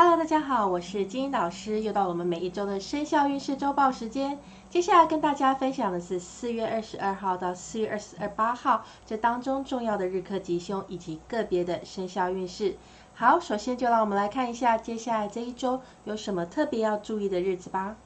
Hello，大家好，我是金英老师，又到了我们每一周的生肖运势周报时间。接下来跟大家分享的是四月二十二号到四月二十二八号这当中重要的日课吉凶以及个别的生肖运势。好，首先就让我们来看一下接下来这一周有什么特别要注意的日子吧。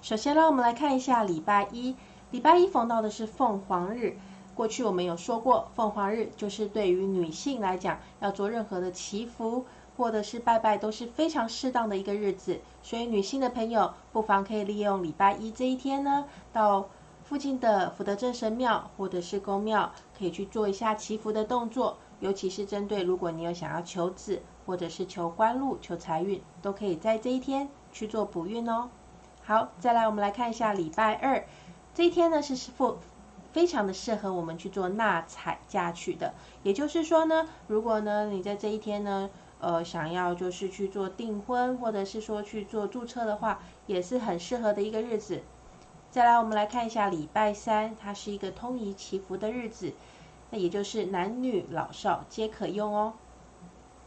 首先让我们来看一下礼拜一，礼拜一逢到的是凤凰日。过去我们有说过，凤凰日就是对于女性来讲，要做任何的祈福。或者是拜拜都是非常适当的一个日子，所以女性的朋友不妨可以利用礼拜一这一天呢，到附近的福德正神庙或者是宫庙，可以去做一下祈福的动作。尤其是针对如果你有想要求子或者是求官禄、求财运，都可以在这一天去做补运哦。好，再来我们来看一下礼拜二这一天呢，是是非非常的适合我们去做纳采嫁娶的。也就是说呢，如果呢你在这一天呢。呃，想要就是去做订婚，或者是说去做注册的话，也是很适合的一个日子。再来，我们来看一下礼拜三，它是一个通仪祈福的日子，那也就是男女老少皆可用哦。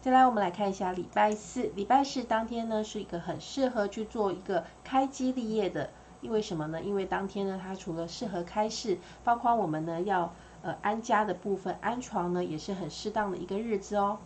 再来，我们来看一下礼拜四，礼拜四当天呢，是一个很适合去做一个开基立业的，因为什么呢？因为当天呢，它除了适合开市，包括我们呢要呃安家的部分，安床呢也是很适当的一个日子哦。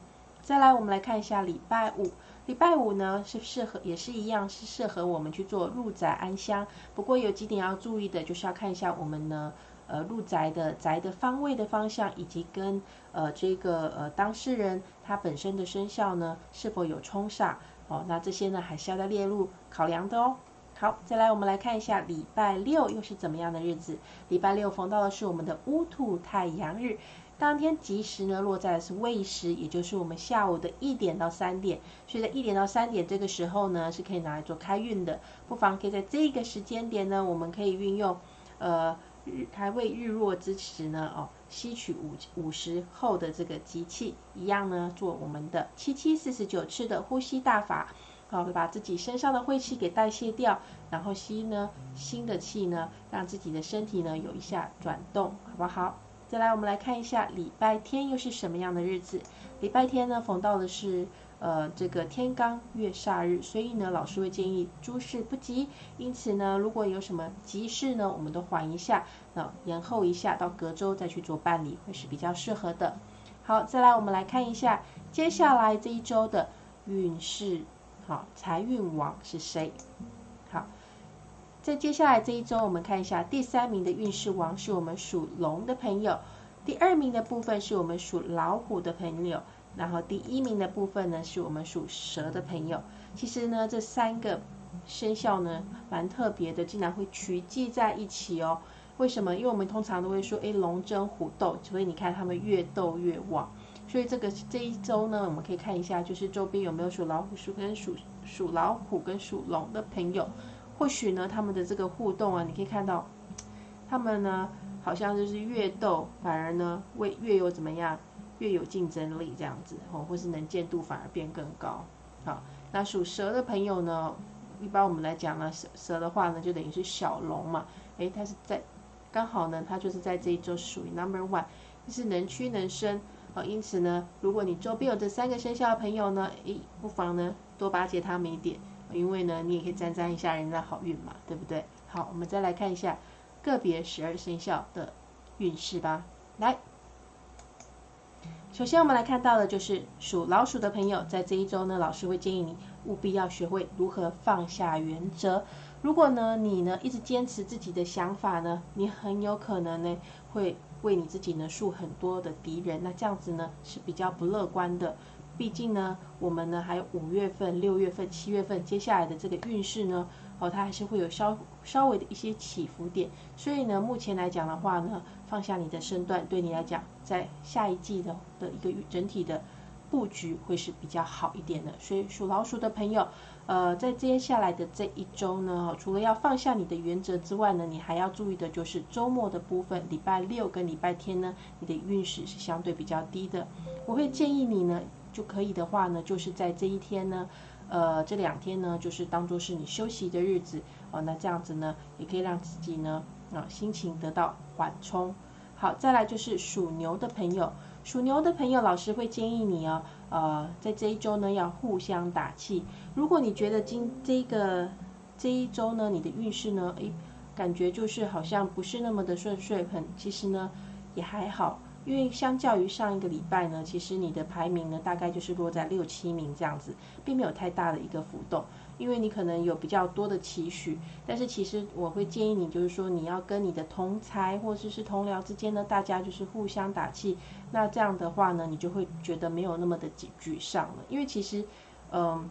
再来，我们来看一下礼拜五。礼拜五呢是适合，也是一样是适合我们去做入宅安香。不过有几点要注意的，就是要看一下我们呢，呃，入宅的宅的方位的方向，以及跟呃这个呃当事人他本身的生肖呢是否有冲煞哦。那这些呢还是要再列入考量的哦。好，再来我们来看一下礼拜六又是怎么样的日子。礼拜六逢到的是我们的乌兔太阳日。当天吉时呢落在的是未时，也就是我们下午的一点到三点，所以在一点到三点这个时候呢是可以拿来做开运的，不妨可以在这个时间点呢，我们可以运用，呃，日还未日落之时呢，哦，吸取午午时后的这个吉气，一样呢做我们的七七四十九次的呼吸大法，好，把自己身上的晦气给代谢掉，然后吸呢新的气呢，让自己的身体呢有一下转动，好不好？再来，我们来看一下礼拜天又是什么样的日子。礼拜天呢，逢到的是呃这个天罡月煞日，所以呢，老师会建议诸事不急。因此呢，如果有什么急事呢，我们都缓一下，那延后一下，到隔周再去做办理，会是比较适合的。好，再来我们来看一下接下来这一周的运势，好，财运王是谁？在接下来这一周，我们看一下第三名的运势王是我们属龙的朋友，第二名的部分是我们属老虎的朋友，然后第一名的部分呢是我们属蛇的朋友。其实呢，这三个生肖呢蛮特别的，竟然会聚集在一起哦。为什么？因为我们通常都会说，哎，龙争虎斗，所以你看他们越斗越旺。所以这个这一周呢，我们可以看一下，就是周边有没有属老虎、属跟属属老虎跟属龙的朋友。或许呢，他们的这个互动啊，你可以看到，他们呢好像就是越斗，反而呢为越有怎么样，越有竞争力这样子哦，或是能见度反而变更高。好，那属蛇的朋友呢，一般我们来讲呢，蛇蛇的话呢，就等于是小龙嘛，诶，它是在刚好呢，它就是在这一周属于 number one，就是能屈能伸啊，因此呢，如果你周边有这三个生肖的朋友呢，诶，不妨呢多巴结他们一点。因为呢，你也可以沾沾一下人家好运嘛，对不对？好，我们再来看一下个别十二生肖的运势吧。来，首先我们来看到的就是属老鼠的朋友，在这一周呢，老师会建议你务必要学会如何放下原则。如果呢，你呢一直坚持自己的想法呢，你很有可能呢会为你自己呢树很多的敌人，那这样子呢是比较不乐观的。毕竟呢，我们呢还有五月份、六月份、七月份，接下来的这个运势呢，哦，它还是会有稍稍微的一些起伏点。所以呢，目前来讲的话呢，放下你的身段，对你来讲，在下一季的的一个整体的布局会是比较好一点的。所以属老鼠的朋友，呃，在接下来的这一周呢，除了要放下你的原则之外呢，你还要注意的就是周末的部分，礼拜六跟礼拜天呢，你的运势是相对比较低的。我会建议你呢。就可以的话呢，就是在这一天呢，呃，这两天呢，就是当做是你休息的日子哦。那这样子呢，也可以让自己呢，啊，心情得到缓冲。好，再来就是属牛的朋友，属牛的朋友，老师会建议你哦，呃，在这一周呢要互相打气。如果你觉得今这个这一周呢，你的运势呢，诶，感觉就是好像不是那么的顺遂，很其实呢也还好。因为相较于上一个礼拜呢，其实你的排名呢大概就是落在六七名这样子，并没有太大的一个浮动。因为你可能有比较多的期许，但是其实我会建议你，就是说你要跟你的同才或者是同僚之间呢，大家就是互相打气。那这样的话呢，你就会觉得没有那么的沮沮丧了。因为其实，嗯，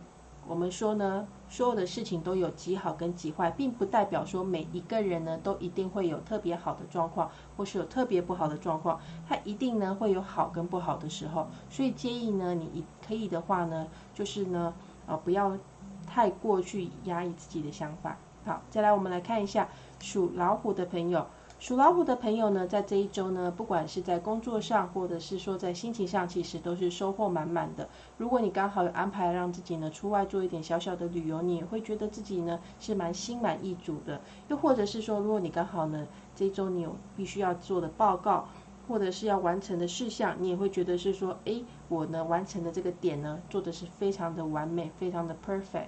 我们说呢，所有的事情都有极好跟极坏，并不代表说每一个人呢都一定会有特别好的状况，或是有特别不好的状况。他一定呢会有好跟不好的时候。所以建议呢，你可以的话呢，就是呢，呃，不要。太过去压抑自己的想法。好，再来我们来看一下属老虎的朋友。属老虎的朋友呢，在这一周呢，不管是在工作上，或者是说在心情上，其实都是收获满满的。如果你刚好有安排让自己呢出外做一点小小的旅游，你也会觉得自己呢是蛮心满意足的。又或者是说，如果你刚好呢这一周你有必须要做的报告，或者是要完成的事项，你也会觉得是说，哎，我呢完成的这个点呢，做的是非常的完美，非常的 perfect，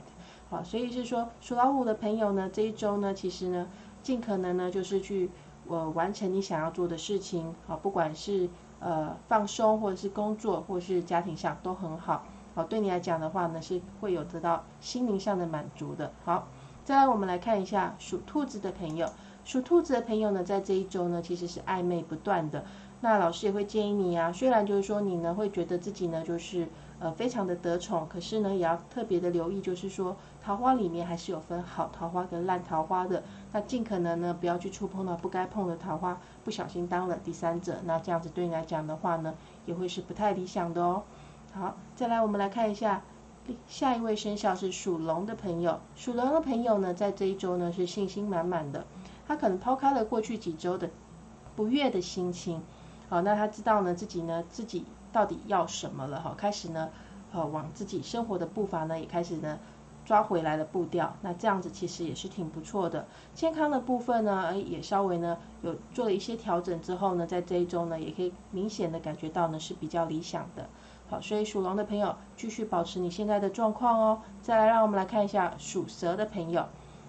好，所以是说属老虎的朋友呢，这一周呢，其实呢，尽可能呢，就是去呃完成你想要做的事情，好，不管是呃放松，或者是工作，或者是家庭上都很好，好，对你来讲的话呢，是会有得到心灵上的满足的。好，再来我们来看一下属兔子的朋友，属兔子的朋友呢，在这一周呢，其实是暧昧不断的。那老师也会建议你啊，虽然就是说你呢会觉得自己呢就是呃非常的得宠，可是呢也要特别的留意，就是说桃花里面还是有分好桃花跟烂桃花的。那尽可能呢不要去触碰到不该碰的桃花，不小心当了第三者，那这样子对你来讲的话呢，也会是不太理想的哦。好，再来我们来看一下下一位生肖是属龙的朋友，属龙的朋友呢在这一周呢是信心满满的，他可能抛开了过去几周的不悦的心情。好，那他知道呢，自己呢，自己到底要什么了哈？开始呢，呃，往自己生活的步伐呢，也开始呢，抓回来的步调。那这样子其实也是挺不错的。健康的部分呢，也稍微呢，有做了一些调整之后呢，在这一周呢，也可以明显的感觉到呢，是比较理想的。好，所以属龙的朋友继续保持你现在的状况哦。再来，让我们来看一下属蛇的朋友。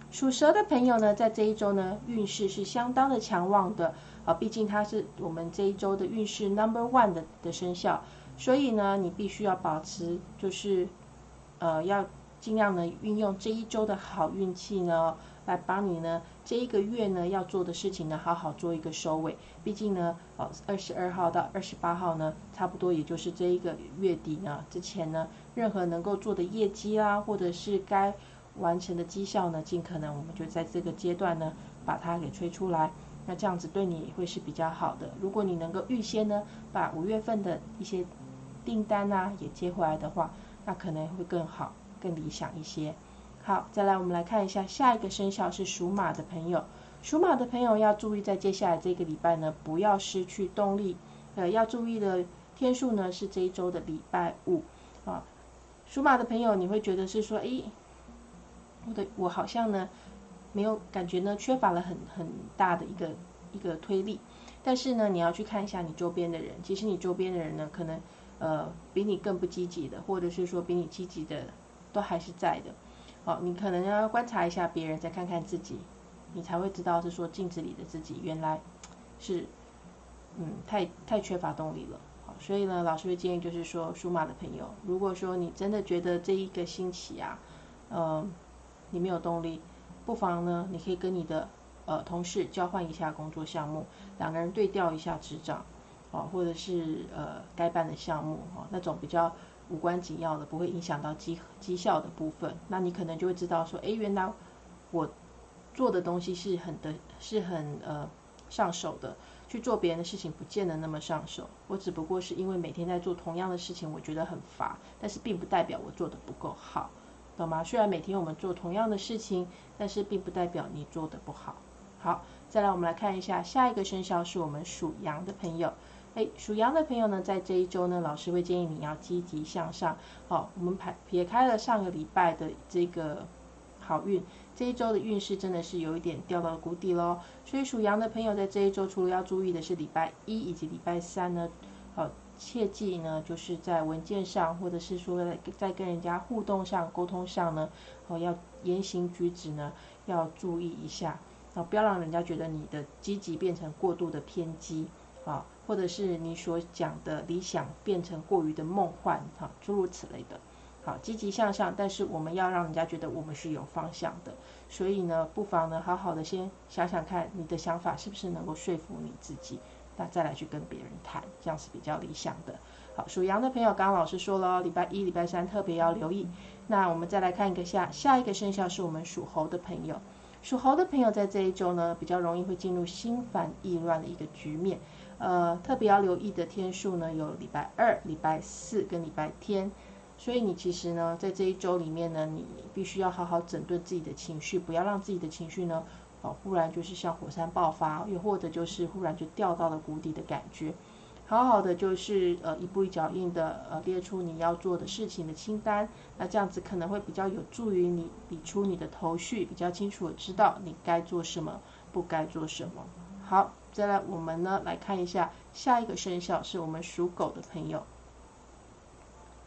属蛇的朋友呢，在这一周呢，运势是相当的强旺的。啊，毕竟它是我们这一周的运势 number one 的的生肖，所以呢，你必须要保持，就是呃，要尽量呢运用这一周的好运气呢，来帮你呢这一个月呢要做的事情呢，好好做一个收尾。毕竟呢，哦，二十二号到二十八号呢，差不多也就是这一个月底呢之前呢，任何能够做的业绩啦，或者是该完成的绩效呢，尽可能我们就在这个阶段呢，把它给吹出来。那这样子对你会是比较好的。如果你能够预先呢，把五月份的一些订单啊也接回来的话，那可能会更好、更理想一些。好，再来我们来看一下下一个生肖是属马的朋友。属马的朋友要注意，在接下来这个礼拜呢，不要失去动力。呃，要注意的天数呢是这一周的礼拜五啊。属马的朋友，你会觉得是说，诶，我的我好像呢。没有感觉呢，缺乏了很很大的一个一个推力。但是呢，你要去看一下你周边的人，其实你周边的人呢，可能呃比你更不积极的，或者是说比你积极的都还是在的。好，你可能要观察一下别人，再看看自己，你才会知道是说镜子里的自己原来是嗯太太缺乏动力了。好，所以呢，老师会建议就是说，属马的朋友，如果说你真的觉得这一个星期啊，嗯，你没有动力。不妨呢，你可以跟你的呃同事交换一下工作项目，两个人对调一下执掌，哦，或者是呃该办的项目哦，那种比较无关紧要的，不会影响到绩绩效的部分，那你可能就会知道说，哎，原来我做的东西是很的，是很呃上手的，去做别人的事情不见得那么上手，我只不过是因为每天在做同样的事情，我觉得很乏，但是并不代表我做的不够好。懂吗？虽然每天我们做同样的事情，但是并不代表你做的不好。好，再来我们来看一下下一个生肖是我们属羊的朋友。哎，属羊的朋友呢，在这一周呢，老师会建议你要积极向上。好，我们排撇开了上个礼拜的这个好运，这一周的运势真的是有一点掉到了谷底喽。所以属羊的朋友在这一周，除了要注意的是礼拜一以及礼拜三呢，好。切记呢，就是在文件上，或者是说在跟人家互动上、沟通上呢，哦，要言行举止呢要注意一下，啊，不要让人家觉得你的积极变成过度的偏激，啊，或者是你所讲的理想变成过于的梦幻，哈，诸如此类的。好，积极向上，但是我们要让人家觉得我们是有方向的，所以呢，不妨呢，好好的先想想看，你的想法是不是能够说服你自己。那再来去跟别人谈，这样是比较理想的。好，属羊的朋友，刚刚老师说了，礼拜一、礼拜三特别要留意。那我们再来看一个下下一个生肖是我们属猴的朋友。属猴的朋友在这一周呢，比较容易会进入心烦意乱的一个局面。呃，特别要留意的天数呢，有礼拜二、礼拜四跟礼拜天。所以你其实呢，在这一周里面呢，你必须要好好整顿自己的情绪，不要让自己的情绪呢。哦，忽然就是像火山爆发，又或者就是忽然就掉到了谷底的感觉。好好的就是呃一步一脚印的呃列出你要做的事情的清单，那这样子可能会比较有助于你理出你的头绪，比较清楚的知道你该做什么，不该做什么。好，再来我们呢来看一下下一个生肖是我们属狗的朋友。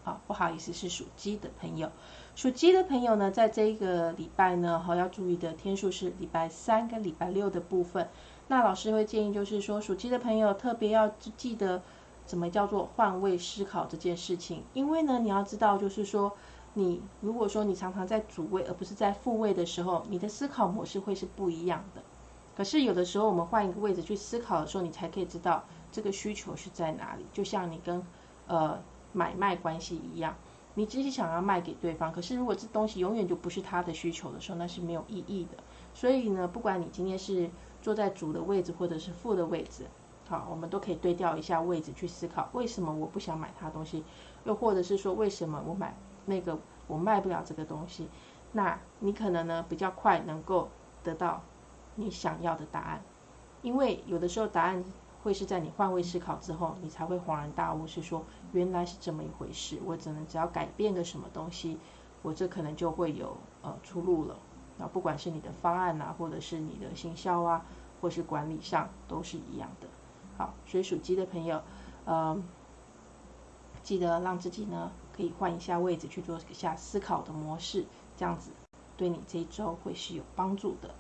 好，不好意思，是属鸡的朋友。属鸡的朋友呢，在这个礼拜呢，好要注意的天数是礼拜三跟礼拜六的部分。那老师会建议，就是说属鸡的朋友特别要记得怎么叫做换位思考这件事情。因为呢，你要知道，就是说你如果说你常常在主位而不是在副位的时候，你的思考模式会是不一样的。可是有的时候我们换一个位置去思考的时候，你才可以知道这个需求是在哪里。就像你跟呃买卖关系一样。你只是想要卖给对方，可是如果这东西永远就不是他的需求的时候，那是没有意义的。所以呢，不管你今天是坐在主的位置或者是副的位置，好，我们都可以对调一下位置去思考，为什么我不想买他东西，又或者是说为什么我买那个我卖不了这个东西，那你可能呢比较快能够得到你想要的答案，因为有的时候答案。会是在你换位思考之后，你才会恍然大悟，是说原来是这么一回事。我只能只要改变个什么东西，我这可能就会有呃出路了。那不管是你的方案啊，或者是你的行销啊，或是管理上，都是一样的。好，水属鸡的朋友，呃，记得让自己呢可以换一下位置去做一下思考的模式，这样子对你这一周会是有帮助的。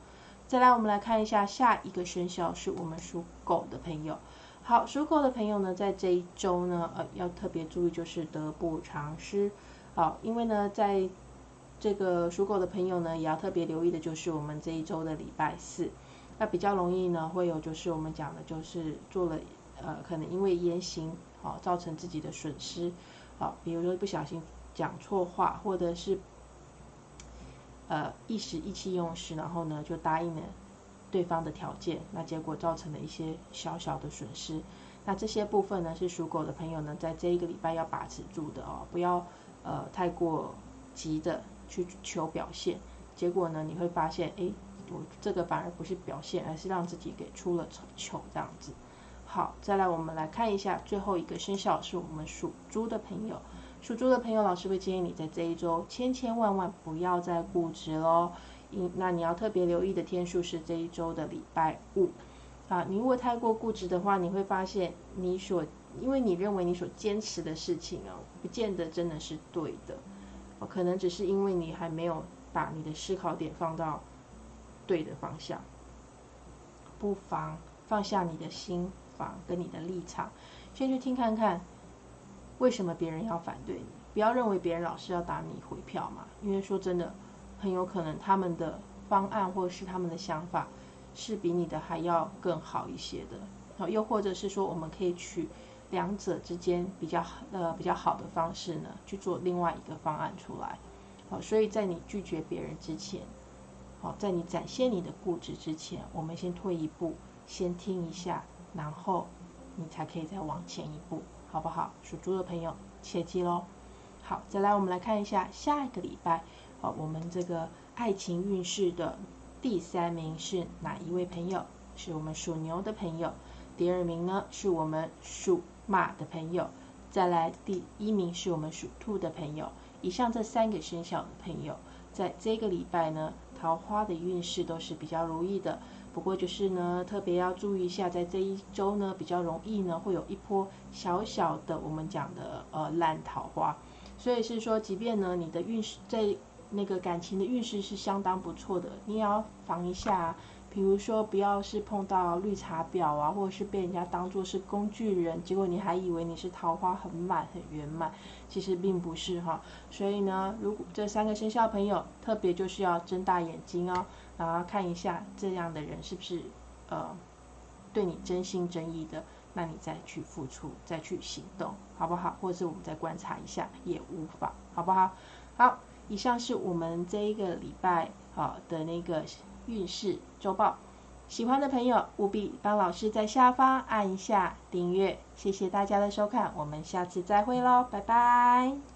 再来，我们来看一下下一个生肖是我们属狗的朋友。好，属狗的朋友呢，在这一周呢，呃，要特别注意就是得不偿失。好，因为呢，在这个属狗的朋友呢，也要特别留意的就是我们这一周的礼拜四，那比较容易呢，会有就是我们讲的就是做了呃，可能因为言行好造成自己的损失。好，比如说不小心讲错话，或者是。呃，一时意气用事，然后呢就答应了对方的条件，那结果造成了一些小小的损失。那这些部分呢，是属狗的朋友呢，在这一个礼拜要把持住的哦，不要呃太过急的去求表现，结果呢你会发现，哎，我这个反而不是表现，而是让自己给出了糗这样子。好，再来我们来看一下最后一个生肖，是我们属猪的朋友。属猪的朋友，老师会建议你在这一周千千万万不要再固执喽。因那你要特别留意的天数是这一周的礼拜五啊。你如果太过固执的话，你会发现你所因为你认为你所坚持的事情哦，不见得真的是对的。哦可能只是因为你还没有把你的思考点放到对的方向。不妨放下你的心房跟你的立场，先去听看看。为什么别人要反对你？不要认为别人老是要打你回票嘛，因为说真的，很有可能他们的方案或者是他们的想法是比你的还要更好一些的。好，又或者是说，我们可以取两者之间比较呃比较好的方式呢，去做另外一个方案出来。好，所以在你拒绝别人之前，好，在你展现你的固执之前，我们先退一步，先听一下，然后你才可以再往前一步。好不好？属猪的朋友切记喽。好，再来我们来看一下下一个礼拜，好，我们这个爱情运势的第三名是哪一位朋友？是我们属牛的朋友。第二名呢是我们属马的朋友。再来第一名是我们属兔的朋友。以上这三个生肖的朋友，在这个礼拜呢，桃花的运势都是比较如意的。不过就是呢，特别要注意一下，在这一周呢，比较容易呢，会有一波小小的我们讲的呃烂桃花。所以是说，即便呢你的运势在那个感情的运势是相当不错的，你也要防一下。比如说，不要是碰到绿茶婊啊，或者是被人家当做是工具人，结果你还以为你是桃花很满很圆满，其实并不是哈。所以呢，如果这三个生肖朋友特别就是要睁大眼睛哦，然后看一下这样的人是不是呃对你真心真意的，那你再去付出，再去行动，好不好？或者是我们再观察一下也无妨，好不好？好，以上是我们这一个礼拜啊的那个。运势周报，喜欢的朋友务必帮老师在下方按一下订阅，谢谢大家的收看，我们下次再会喽，拜拜。